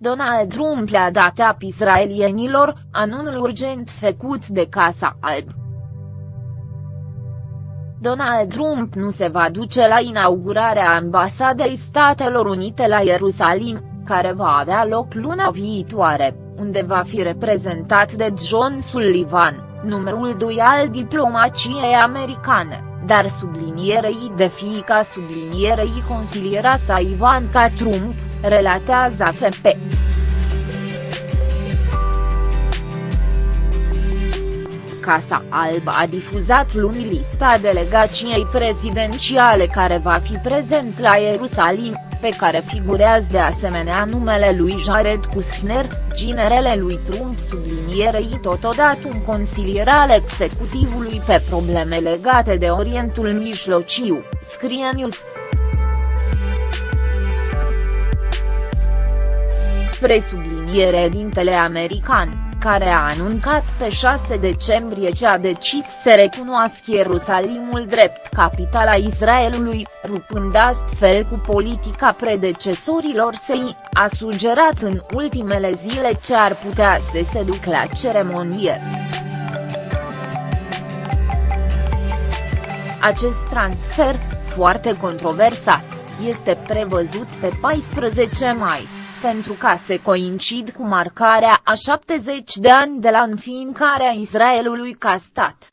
Donald Trump le-a dat ap israelienilor, anunul urgent făcut de Casa Alb. Donald Trump nu se va duce la inaugurarea ambasadei Statelor Unite la Ierusalim, care va avea loc luna viitoare, unde va fi reprezentat de John Sullivan, numărul 2 al diplomaciei americane, dar sublinierei de fiica sublinierei consiliera sa Ivanka Trump, relatează AFP. Casa Albă a difuzat luni lista delegației prezidențiale care va fi prezent la Ierusalim, pe care figurează de asemenea numele lui Jared Kushner, ginerele lui Trump sublinierei totodată un consilier al executivului pe probleme legate de Orientul Mijlociu, scrie News. Presubliniere dintele american care a anuncat pe 6 decembrie ce a decis să recunoască Ierusalimul drept capitala Israelului, rupând astfel cu politica predecesorilor săi, a sugerat în ultimele zile ce ar putea să se duc la ceremonie. Acest transfer, foarte controversat, este prevăzut pe 14 mai pentru ca se coincid cu marcarea a 70 de ani de la înființarea Israelului ca stat.